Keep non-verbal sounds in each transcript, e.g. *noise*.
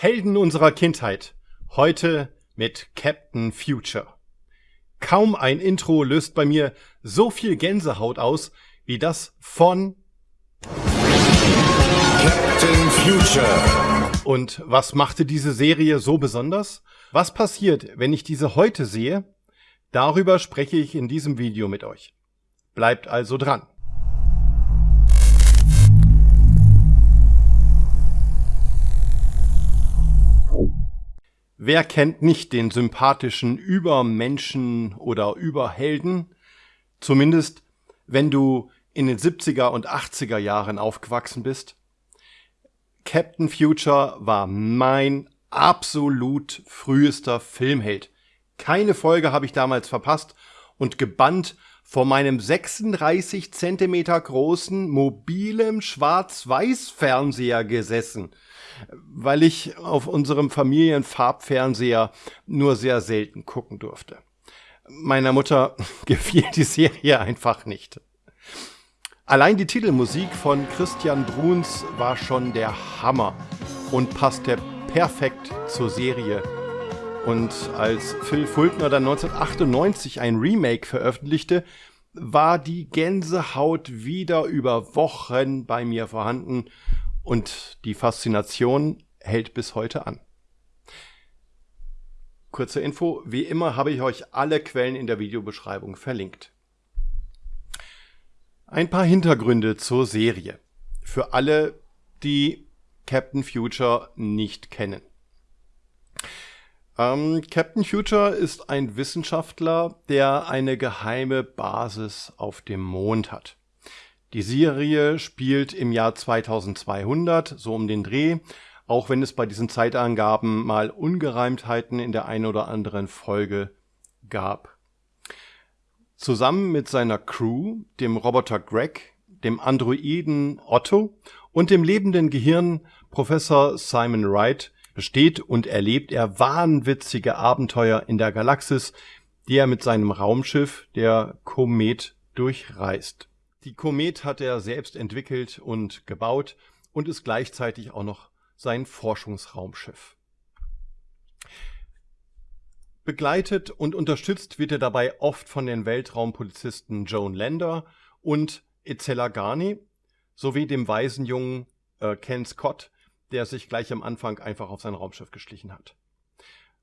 Helden unserer Kindheit. Heute mit Captain Future. Kaum ein Intro löst bei mir so viel Gänsehaut aus wie das von Captain Future. Und was machte diese Serie so besonders? Was passiert, wenn ich diese heute sehe? Darüber spreche ich in diesem Video mit euch. Bleibt also dran. Wer kennt nicht den sympathischen Übermenschen oder Überhelden? Zumindest, wenn du in den 70er und 80er Jahren aufgewachsen bist. Captain Future war mein absolut frühester Filmheld. Keine Folge habe ich damals verpasst und gebannt vor meinem 36 Zentimeter großen mobilem Schwarz-Weiß-Fernseher gesessen – weil ich auf unserem Familienfarbfernseher nur sehr selten gucken durfte. Meiner Mutter *laughs* gefiel die Serie einfach nicht. Allein die Titelmusik von Christian Bruns war schon der Hammer und passte perfekt zur Serie. Und als Phil Fultner dann 1998 ein Remake veröffentlichte, war die Gänsehaut wieder über Wochen bei mir vorhanden und die Faszination hält bis heute an. Kurze Info, wie immer habe ich euch alle Quellen in der Videobeschreibung verlinkt. Ein paar Hintergründe zur Serie. Für alle, die Captain Future nicht kennen. Ähm, Captain Future ist ein Wissenschaftler, der eine geheime Basis auf dem Mond hat. Die Serie spielt im Jahr 2200, so um den Dreh, auch wenn es bei diesen Zeitangaben mal Ungereimtheiten in der einen oder anderen Folge gab. Zusammen mit seiner Crew, dem Roboter Greg, dem Androiden Otto und dem lebenden Gehirn Professor Simon Wright besteht und erlebt er wahnwitzige Abenteuer in der Galaxis, die er mit seinem Raumschiff, der Komet, durchreist. Die Komet hat er selbst entwickelt und gebaut und ist gleichzeitig auch noch sein Forschungsraumschiff. Begleitet und unterstützt wird er dabei oft von den Weltraumpolizisten Joan Lander und Itzela Garni sowie dem Waisenjungen äh, Ken Scott, der sich gleich am Anfang einfach auf sein Raumschiff geschlichen hat.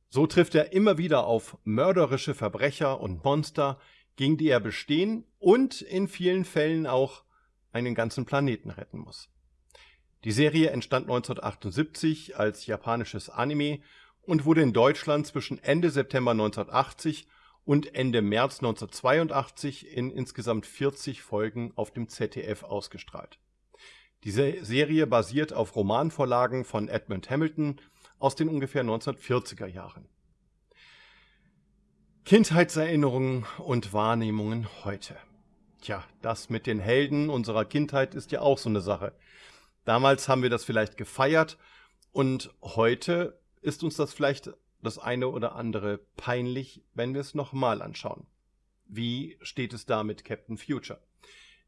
So trifft er immer wieder auf mörderische Verbrecher und Monster, gegen die er bestehen und in vielen Fällen auch einen ganzen Planeten retten muss. Die Serie entstand 1978 als japanisches Anime und wurde in Deutschland zwischen Ende September 1980 und Ende März 1982 in insgesamt 40 Folgen auf dem ZDF ausgestrahlt. Diese Serie basiert auf Romanvorlagen von Edmund Hamilton aus den ungefähr 1940er Jahren. Kindheitserinnerungen und Wahrnehmungen heute. Tja, das mit den Helden unserer Kindheit ist ja auch so eine Sache. Damals haben wir das vielleicht gefeiert und heute ist uns das vielleicht das eine oder andere peinlich, wenn wir es nochmal anschauen. Wie steht es da mit Captain Future?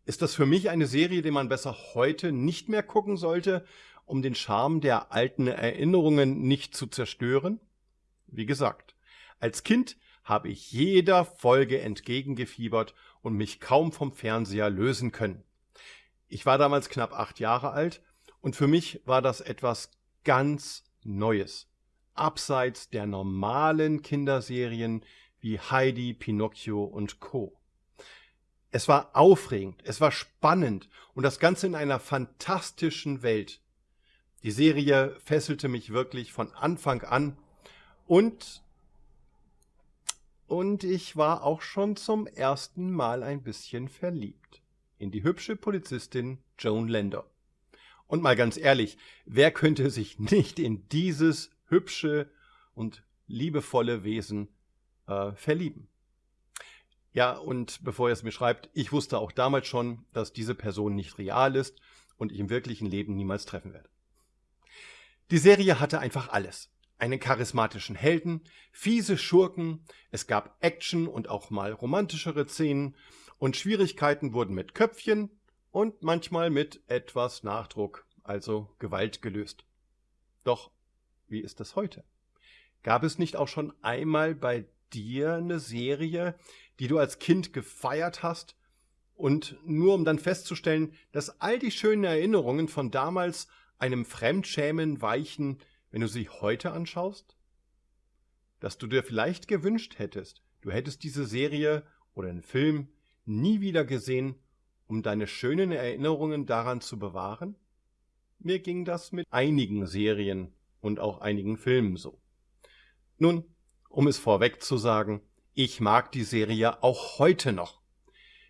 Ist das für mich eine Serie, die man besser heute nicht mehr gucken sollte, um den Charme der alten Erinnerungen nicht zu zerstören? Wie gesagt, als Kind habe ich jeder Folge entgegengefiebert und mich kaum vom Fernseher lösen können. Ich war damals knapp acht Jahre alt und für mich war das etwas ganz Neues. Abseits der normalen Kinderserien wie Heidi, Pinocchio und Co. Es war aufregend, es war spannend und das Ganze in einer fantastischen Welt. Die Serie fesselte mich wirklich von Anfang an und und ich war auch schon zum ersten Mal ein bisschen verliebt. In die hübsche Polizistin Joan Lander. Und mal ganz ehrlich, wer könnte sich *laughs* nicht in dieses hübsche und liebevolle Wesen äh, verlieben? Ja, und bevor ihr es mir schreibt, ich wusste auch damals schon, dass diese Person nicht real ist und ich im wirklichen Leben niemals treffen werde. Die Serie hatte einfach alles einen charismatischen Helden, fiese Schurken, es gab Action und auch mal romantischere Szenen und Schwierigkeiten wurden mit Köpfchen und manchmal mit etwas Nachdruck, also Gewalt gelöst. Doch wie ist das heute? Gab es nicht auch schon einmal bei dir eine Serie, die du als Kind gefeiert hast und nur um dann festzustellen, dass all die schönen Erinnerungen von damals einem Fremdschämen weichen, wenn du sie heute anschaust? Dass du dir vielleicht gewünscht hättest, du hättest diese Serie oder einen Film nie wieder gesehen, um deine schönen Erinnerungen daran zu bewahren? Mir ging das mit einigen Serien und auch einigen Filmen so. Nun, um es vorweg zu sagen, ich mag die Serie auch heute noch.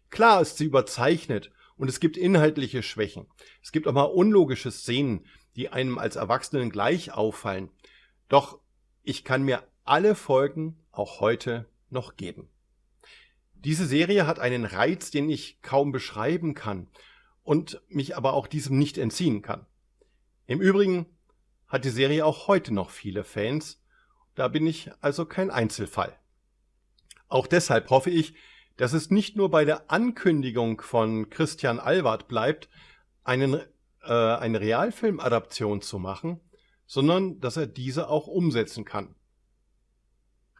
Klar ist sie überzeichnet und es gibt inhaltliche Schwächen. Es gibt auch mal unlogische Szenen, die einem als Erwachsenen gleich auffallen. Doch ich kann mir alle Folgen auch heute noch geben. Diese Serie hat einen Reiz, den ich kaum beschreiben kann und mich aber auch diesem nicht entziehen kann. Im Übrigen hat die Serie auch heute noch viele Fans, da bin ich also kein Einzelfall. Auch deshalb hoffe ich, dass es nicht nur bei der Ankündigung von Christian Alward bleibt, einen, äh, eine Realfilmadaption zu machen, sondern dass er diese auch umsetzen kann.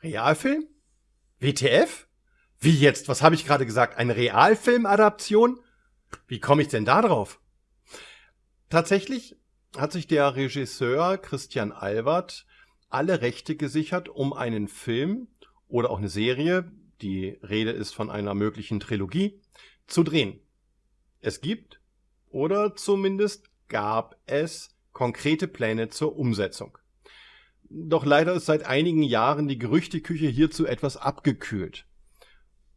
Realfilm? WTF? Wie jetzt? Was habe ich gerade gesagt? Eine Realfilmadaption? Wie komme ich denn da drauf? Tatsächlich hat sich der Regisseur Christian Albert alle Rechte gesichert, um einen Film oder auch eine Serie, die Rede ist von einer möglichen Trilogie, zu drehen. Es gibt oder zumindest gab es konkrete Pläne zur Umsetzung. Doch leider ist seit einigen Jahren die Gerüchteküche hierzu etwas abgekühlt.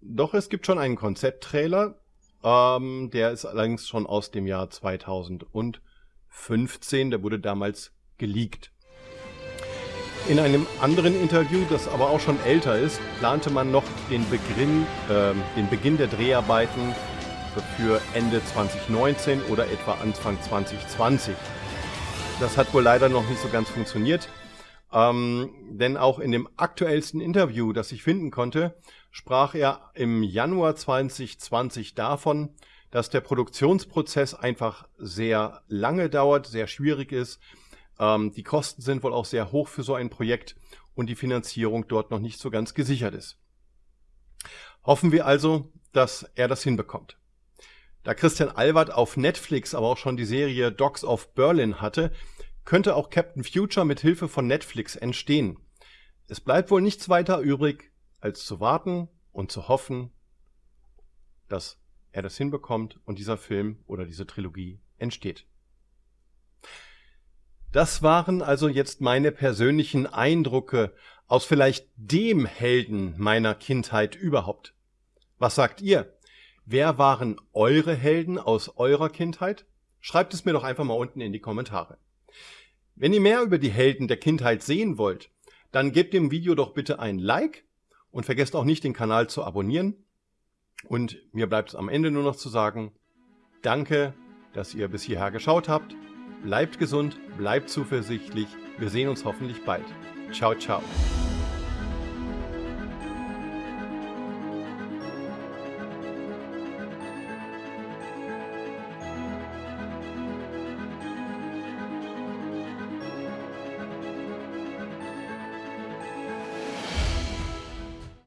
Doch es gibt schon einen Konzepttrailer, ähm, der ist allerdings schon aus dem Jahr 2015, der wurde damals geleakt. In einem anderen Interview, das aber auch schon älter ist, plante man noch den Beginn, äh, den Beginn der Dreharbeiten für Ende 2019 oder etwa Anfang 2020. Das hat wohl leider noch nicht so ganz funktioniert. Ähm, denn auch in dem aktuellsten Interview, das ich finden konnte, sprach er im Januar 2020 davon, dass der Produktionsprozess einfach sehr lange dauert, sehr schwierig ist. Ähm, die Kosten sind wohl auch sehr hoch für so ein Projekt und die Finanzierung dort noch nicht so ganz gesichert ist. Hoffen wir also, dass er das hinbekommt. Da Christian Albert auf Netflix aber auch schon die Serie Dogs of Berlin hatte, könnte auch Captain Future mit Hilfe von Netflix entstehen. Es bleibt wohl nichts weiter übrig, als zu warten und zu hoffen, dass er das hinbekommt und dieser Film oder diese Trilogie entsteht. Das waren also jetzt meine persönlichen Eindrücke aus vielleicht dem Helden meiner Kindheit überhaupt. Was sagt ihr? Wer waren eure Helden aus eurer Kindheit? Schreibt es mir doch einfach mal unten in die Kommentare. Wenn ihr mehr über die Helden der Kindheit sehen wollt, dann gebt dem Video doch bitte ein Like und vergesst auch nicht den Kanal zu abonnieren. Und mir bleibt es am Ende nur noch zu sagen, danke, dass ihr bis hierher geschaut habt. Bleibt gesund, bleibt zuversichtlich. Wir sehen uns hoffentlich bald. Ciao, ciao.